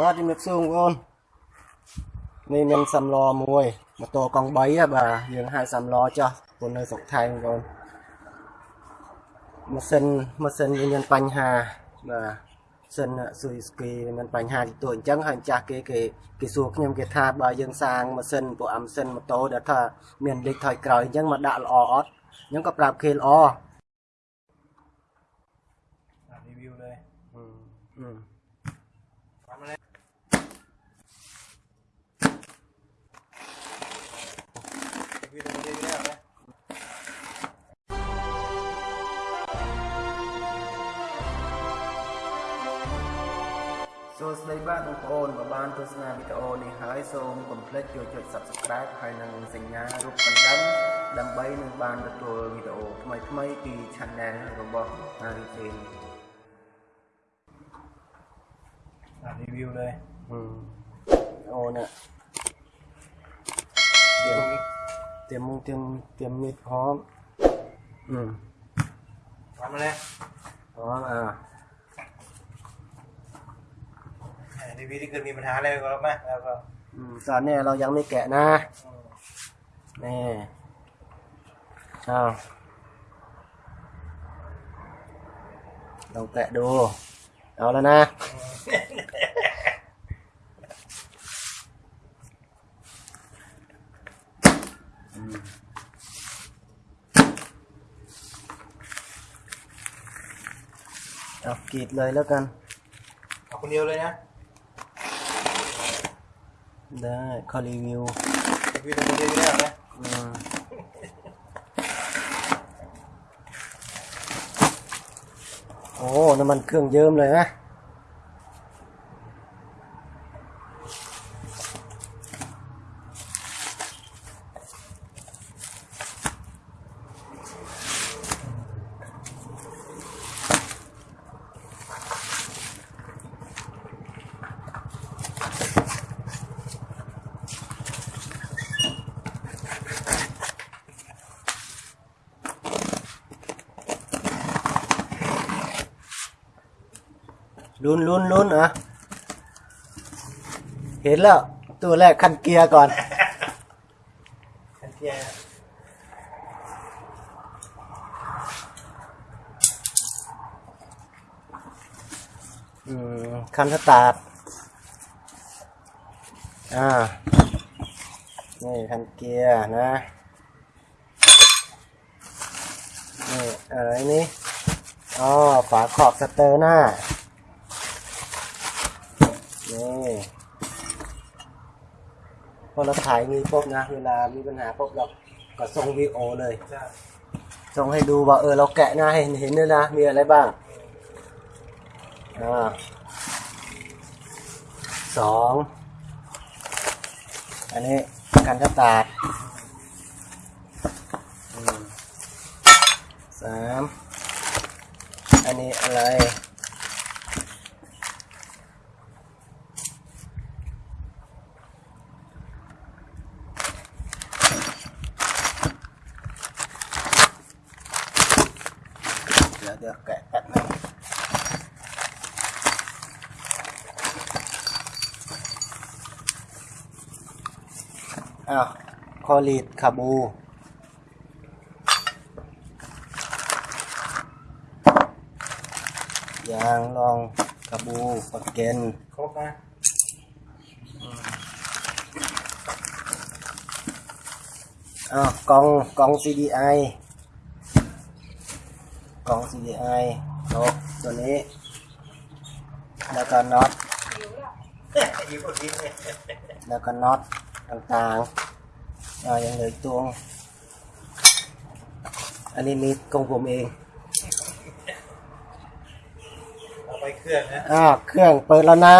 បាទជំរាបសួរបងប្អូននេះមានសាំឡមួយម៉ូតូកង់3បាទយើងហៅសាំឡចោះពលនៅស្រុកថៃបងប្អូនម៉ាស៊ីនម៉ាស៊ីនវាមានបញ្ហាបាទសិនស៊ុយស្គីមានបញ្ហាទីតួអញ្ចឹងហើយម្ចាស់គេគេគេសួរខ្ញុំគេថាបើយើងសាងម៉ាស៊ីនពួកអាម៉ាស៊ីនម៉ូតូដែលថាមានលេខថយក្រោយអញ្ចឹងមកដាក់ល្អអត់ខ្ញុំក៏ប្រាប់គេល្អ review ដែរអឺសួស្តីបាទបងប្អូនបើបានទស្សនាវីដេអូនេះហើយសូមកុំភ្លេចចូលចុច Subscribe ហើយនិងសញ្ញារូបកណ្ដឹងដើម្បីនឹងបានទទួលវីដេអូថ្មីៗពី Channel របស់ Haritin អា review ដែរអូនេះเตรียมเตรียมเตรียมมีดพร้อมอืมพร้อมแล้วพร้อมอ่าีวิตที่เกิดมีปัญหาอะไรกับเราไหมแล้วก็ตอนนี้เรายังไม่แกะนะนี่เอาลองแกะดูเอาแล้วนะเอากรีดเลยแล้วกันเอาคนเดียวเลยนะได้ขอรีวิวรีวิวตัวเองได้ไหมมโอ้น้ำมันเครื่องเยิ้มเลยนะลุ้นลุ้นลุ้นอ่ะเห็นแล้วตัวแรก คันเกียร์ ก่อน คันเกียร์คันสตาร์ทอ่า นี่ คันเกียร์ นะ นี่อะไรนี่ อ๋อ ฝาขอบสเตอร์หน้าพอเราถ่ายมีปุ๊บนะเวลามีปัญหาปุ๊บเราก็ส่งวีโอเลยส่งให้ดูว่าเออเราแกะนะเห็นเห็นเลยนะมีอะไรบ้าง อ่าสองอันนี้การกระตาดสามอันนี้อะไรอ้าวคอลีดคาบูยางรองคาบูปะเกนครบนะอ้าวกล่อง กล่อง CDI กล่อง CDI ครบตัวนี้ แล้วก็น็อตแล้วก็น็อตต่างๆาอย่างเหลือตวอันนี้มีกองผมเอง เอาไปเครื่องนะอ่าเครื่องเปิดแล้วนะ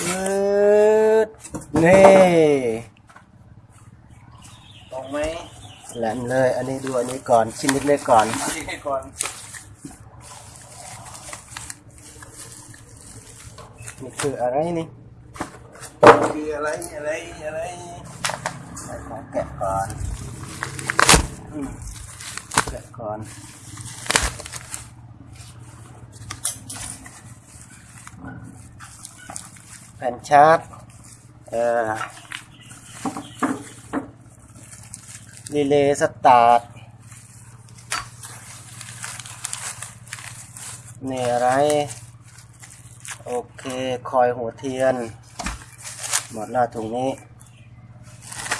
ปึ๊ดนี่ตรงไหม แหลมเลย อันนี้ดูอันนี้ก่อน ชิ้นเล็กๆก่อนก่อนนี่คืออะไรนี่คืออะไร อะไร อะไร ใส่ของแกะก่อน แกะก่อน แผ่นชาร์จเอ่อรีเลย์สตาร์ทนี่อะไร โอเค คอยหัวเทียนหมดหล้าถุงนี้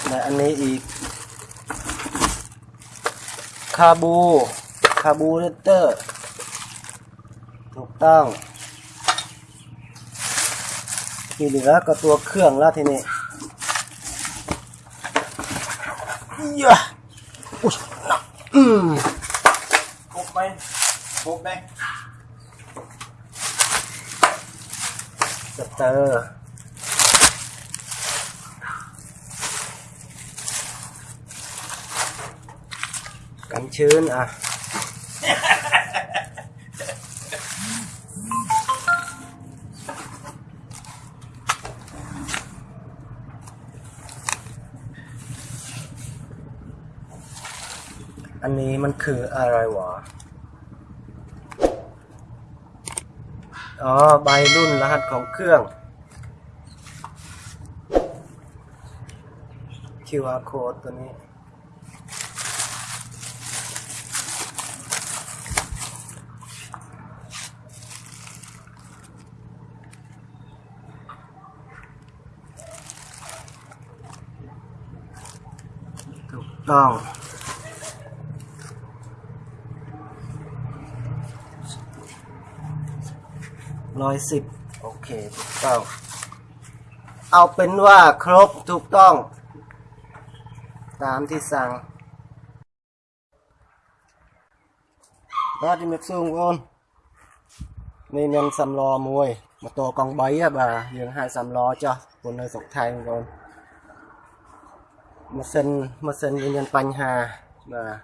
และอันนี้อีกคาบูคาบูเรเตอร์ ถูกต้องที่เหลือก็ตัวเครื่องแล้วทีนี้เยะอุ้ยหกอืมกไหมักเตอร์ันชื้นอ่ะ อันนี้มันคืออะไรวะอ๋อ ใบรุ่นรหัสของเครื่อง QR code ตัวนี้ต้องร้อยสิบโอเคถูกต้อง เอาเป็นว่าครบถูกต้อง ตามที่สั่งบ้าที่เม็ดซุงโอนนี่มันสำรอมวย มาตัวกองใบอะบ่ายังให้สำรอจ้ะคนในสกไทยโอนម៉ាស៊ីនម៉ាស៊ីនវាមានបញ្ហាបាទ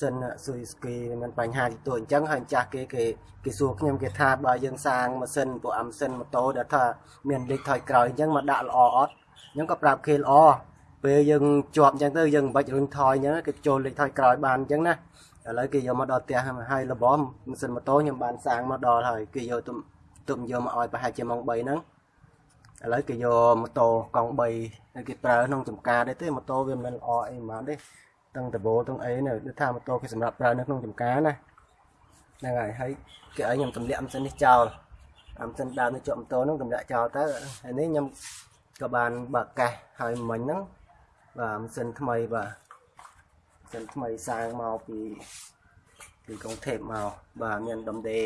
សិនស៊ុយស្គីមានបញ្ហាទីតួអញ្ចឹងហើយម្ចាស់គេគេគេសួរខ្ញុំគេថាបើយើងសាងម៉ាស៊ីនពួកអាម៉ាស៊ីនម៉ូតូដែលថាមានលេខថយក្រោយអញ្ចឹងមកដាក់ល្អអត់ខ្ញុំក៏ប្រាប់គេល្អពេលយើងជាប់អញ្ចឹងទៅយើងមិនបាច់រុញថយអញ្ចឹងគេចូលលេខថយក្រោយបានអញ្ចឹងណាឥឡូវគេយកមកដល់ផ្ទះហើយរបស់ម៉ាស៊ីនម៉ូតូខ្ញុំបានសាងមកដល់ហើយគេយកទុំទុំយកមកឲ្យប្រហែលជាម៉ោង3ហ្នឹងឥឡូវគេយកម៉ូតូកង់3គេប្រើក្នុងចំការដែរទេម៉ូតូវាមិនល្អអីហ្មងទេទាំងតបោទាំងអីនៅដូចថាម៉ូតូគេសម្រាប់ប្រើនៅក្នុងចំការណាហ្នឹងហើយហើយគេឲ្យខ្ញុំទម្លាក់អំសិននេះចោលអំសិនដើមនេះជាប់ម៉ូតូហ្នឹងទម្លាក់ចោលទៅហើយនេះខ្ញុំក៏បានបើកកាសហើយមិញហ្នឹងបាទអំសិនថ្មីបាទអំសិនថ្មីសាងមកពីពីកុងថេបមកបាទមានដំដេ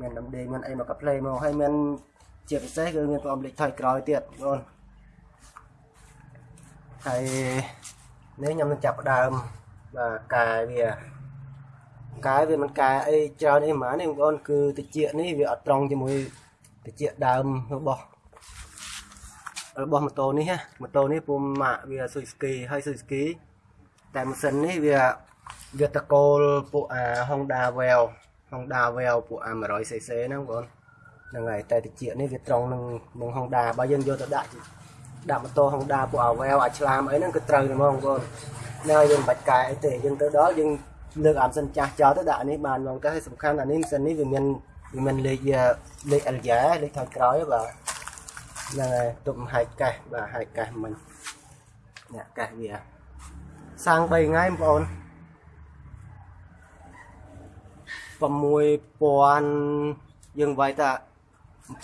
មានដំដេមានអីមកកាផ្លេមកហើយមានជាពិសេសគឺមានផ្អមលេខថយក្រោយទៀតបងហើយនេះខ្ញុំនឹងចាប់ដើមបាទកែវាកែវាមិនកែអីច្រើនអីហ្មងនេះបងប្អូនគឺតិចនេះវាអត់ត្រង់ជាមួយតិចដើមរបស់របស់ម៉ូតូនេះណាម៉ូតូនេះពុំម៉ាក់វាស៊ុយស្គីហើយស៊ុយស្គីតែម៉ាស៊ីននេះវាវាតកូលពួកអា Honda Veil Honda Veil ពួកអា 100cc ហ្នឹងបងប្អូនហ្នឹងហើយតែតិចនេះវាត្រង់នឹងនឹង Honda បើយើងយកទៅដាក់ដាក់ម៉ូតូ Honda ពួក Avel អាចឆ្លាមអីហ្នឹងគឺត្រូវហ្មងបងប្អូនណាយើងមិនបាច់កែអីទេយើងទៅដល់យើងលើកអាមសិនចាស់ចោលទៅដាក់នេះបានហ្មងតែសំខាន់អានេះសិននេះវាមានវាមានលេខលេខ Alya លេខខាងក្រោយបាទហ្នឹងហើយទុកហាយកាសបាទហាយកាសមិញអ្នកកាសវាសាំង3ថ្ងៃបងប្អូន6,000យើងវាយថា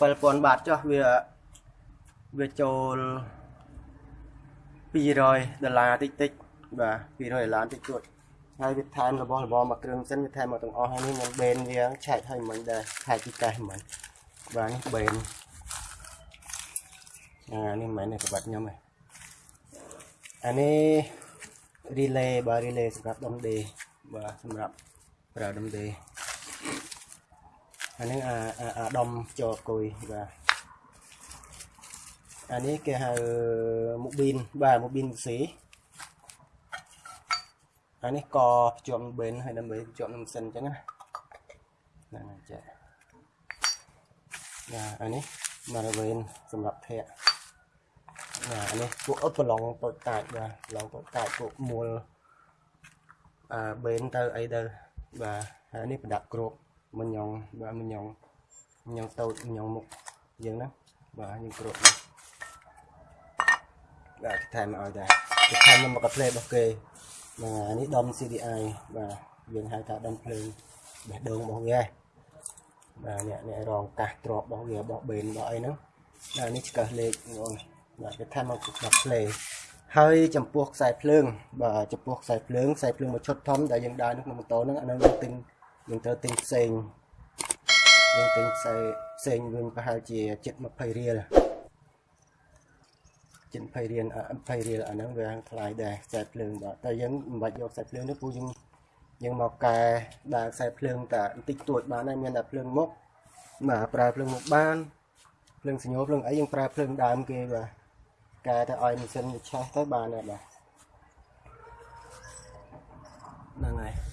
7000បាតចុះវាវាចូល200ដុល្លារតិចតិចបាទ200ដុល្លារតិចតួចហើយវាថែមរបស់របរមកគ្រឿងសិនវាថែមមកទាំងអស់ហើយនេះមិនបេនវាឆែកឲ្យមិនដែរឆែកទីកេះមិនបាទនេះបេនអានេះមិនមែនក្បាត់ខ្ញុំទេអានេះ relay បាទ relay សម្រាប់ដុំដេបាទសម្រាប់ប្រើដុំដេអាហ្នឹងអាអាដុំចោលគុយបាទអានេះគេហៅមូប៊ីនបាទមូប៊ីនស៊ីអានេះក៏ភ្ជាប់នឹងបេនហើយដើម្បីភ្ជាប់នឹងម៉ាស៊ីនអញ្ចឹងណាហ្នឹងចាបាទអានេះមកវេនសម្រាប់ធាក់បាទអានេះពួកអត់ប្រឡងពតកាចបាទឡងពតកាចពួកមូលអឺបេនទៅអីទៅបាទហើយនេះប្រដាក់គ្រប់មិនញងបាទមិនញងញងតូចញងមុខយើងណាបាទយើងគ្របបាទគេថែមឲ្យដែរគេថែមមកកាផ្លេរបស់គេបាទនេះដុំ CDI បាទយើងហៅថាដុំភ្លើងបេះដូងរបស់វាបាទអ្នកអ្នករងកាសទ្របរបស់វារបស់បេនរបស់អីហ្នឹងបាទនេះឆ្កឹះលេខបងបាទគេថែមមកកាផ្លេហើយចំពោះខ្សែភ្លើងបាទចំពោះខ្សែភ្លើងខ្សែភ្លើងមួយឈុតធំដែលយើងដើរនៅក្នុងម៉ូតូហ្នឹងអានឹងយើងទិញយើងត្រូវទិញផ្សេងយើងទិញផ្សេងផ្សេងវិញប្រហែលជា720រៀល720រៀល20រៀលអាហ្នឹងវាថ្លៃដែរខ្សែភ្លើងបាទតែយើងមិនបាច់យកខ្សែភ្លើងទេពូយើងយើងមកកែដាក់ខ្សែភ្លើងតែបន្តិចតួចបានហើយមានតែភ្លើងមុខបាទប្រើភ្លើងមុខបានភ្លើងសញ្ញោភ្លើងអីយើងប្រើភ្លើងដើមគេបាទកែទៅឲ្យម៉ាស៊ីនវាឆេះទៅបានហើយបាទហ្នឹងហើយ